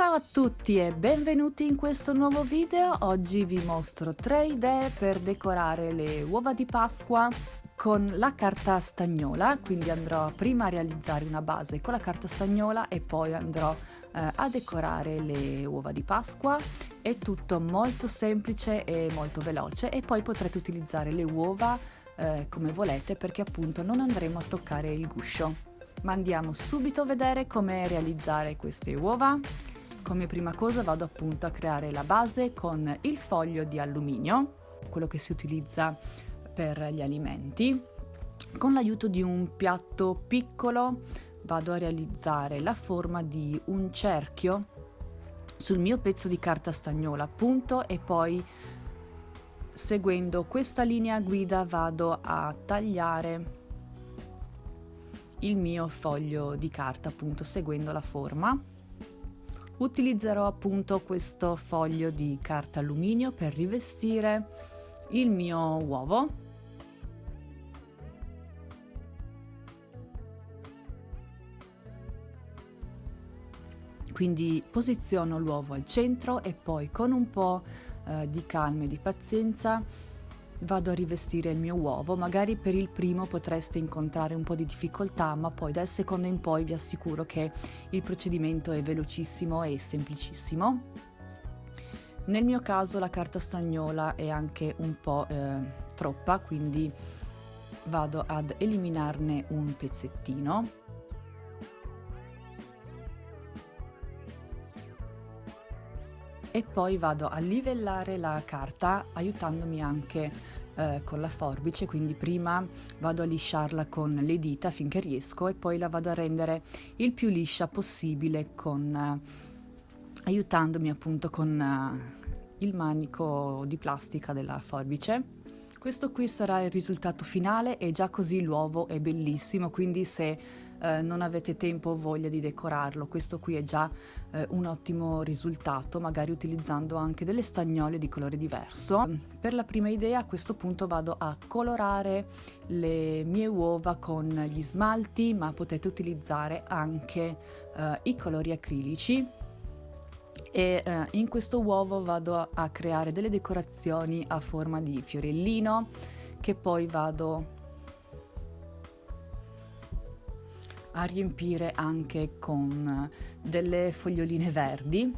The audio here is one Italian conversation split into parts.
Ciao a tutti e benvenuti in questo nuovo video. Oggi vi mostro tre idee per decorare le uova di Pasqua con la carta stagnola, quindi andrò prima a realizzare una base con la carta stagnola e poi andrò eh, a decorare le uova di Pasqua. È tutto molto semplice e molto veloce e poi potrete utilizzare le uova eh, come volete perché appunto non andremo a toccare il guscio. Ma andiamo subito a vedere come realizzare queste uova. Come prima cosa vado appunto a creare la base con il foglio di alluminio, quello che si utilizza per gli alimenti. Con l'aiuto di un piatto piccolo vado a realizzare la forma di un cerchio sul mio pezzo di carta stagnola appunto e poi seguendo questa linea guida vado a tagliare il mio foglio di carta appunto seguendo la forma utilizzerò appunto questo foglio di carta alluminio per rivestire il mio uovo. Quindi posiziono l'uovo al centro e poi con un po' eh, di calma e di pazienza vado a rivestire il mio uovo, magari per il primo potreste incontrare un po' di difficoltà, ma poi dal secondo in poi vi assicuro che il procedimento è velocissimo e semplicissimo. Nel mio caso la carta stagnola è anche un po' eh, troppa, quindi vado ad eliminarne un pezzettino. E poi vado a livellare la carta aiutandomi anche eh, con la forbice, quindi prima vado a lisciarla con le dita finché riesco e poi la vado a rendere il più liscia possibile con, eh, aiutandomi appunto con eh, il manico di plastica della forbice. Questo qui sarà il risultato finale e già così l'uovo è bellissimo, quindi se eh, non avete tempo o voglia di decorarlo. Questo qui è già eh, un ottimo risultato, magari utilizzando anche delle stagnole di colore diverso. Per la prima idea a questo punto vado a colorare le mie uova con gli smalti, ma potete utilizzare anche eh, i colori acrilici e eh, in questo uovo vado a, creare delle decorazioni a forma di fiorellino che poi vado a riempire anche con delle foglioline verdi.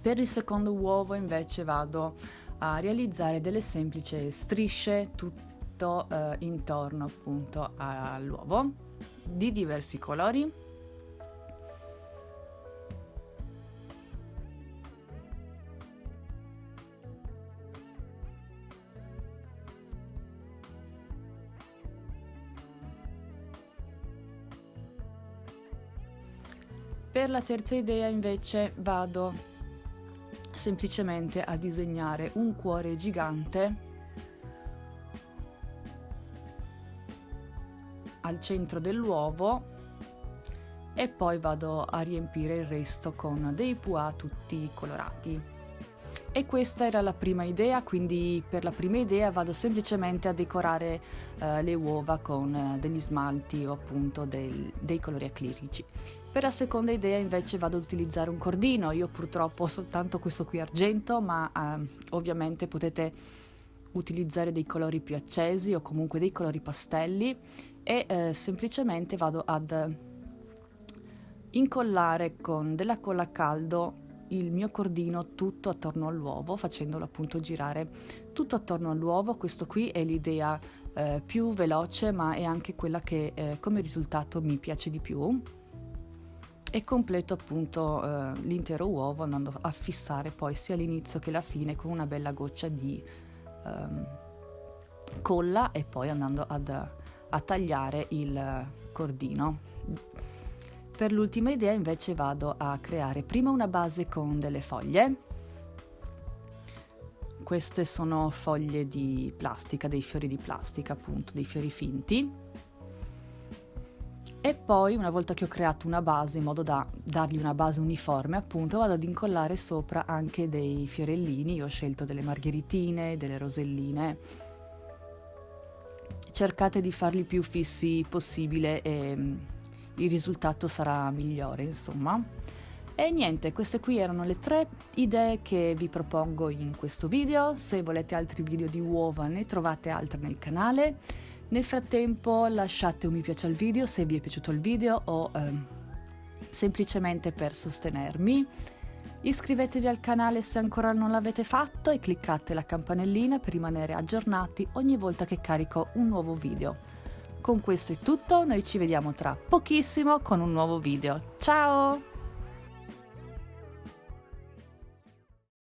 Per il secondo uovo invece vado a realizzare delle semplici strisce tutto eh, intorno appunto all'uovo di diversi colori Per la terza idea invece vado semplicemente a disegnare un cuore gigante al centro dell'uovo e poi vado a riempire il resto con dei pois tutti colorati. E questa era la prima idea, quindi per la prima idea vado semplicemente a decorare eh, le uova con eh, degli smalti o appunto del, dei colori acrilici. Per la seconda idea invece vado ad utilizzare un cordino, io purtroppo ho soltanto questo qui argento, ma eh, ovviamente potete utilizzare dei colori più accesi o comunque dei colori pastelli e eh, semplicemente vado ad incollare con della colla a caldo il mio cordino tutto attorno all'uovo facendolo appunto girare tutto attorno all'uovo. Questo qui è l'idea eh, più veloce ma è anche quella che eh, come risultato mi piace di più e completo appunto eh, l'intero uovo andando a fissare poi sia l'inizio che la fine con una bella goccia di ehm, colla e poi andando ad, a tagliare il cordino. Per l'ultima idea invece vado a creare prima una base con delle foglie. Queste sono foglie di plastica, dei fiori di plastica appunto, dei fiori finti e poi una volta che ho creato una base in modo da dargli una base uniforme appunto vado ad incollare sopra anche dei fiorellini io ho scelto delle margheritine delle roselline cercate di farli più fissi possibile e mm, il risultato sarà migliore insomma E niente, queste qui erano le tre idee che vi propongo in questo video. Se volete altri video di uova ne trovate altri nel canale. Nel frattempo lasciate un mi piace al video se vi è piaciuto il video o eh, semplicemente per sostenermi. Iscrivetevi al canale se ancora non l'avete fatto e cliccate la campanellina per rimanere aggiornati ogni volta che carico un nuovo video. Con questo è tutto, noi ci vediamo tra pochissimo con un nuovo video. Ciao!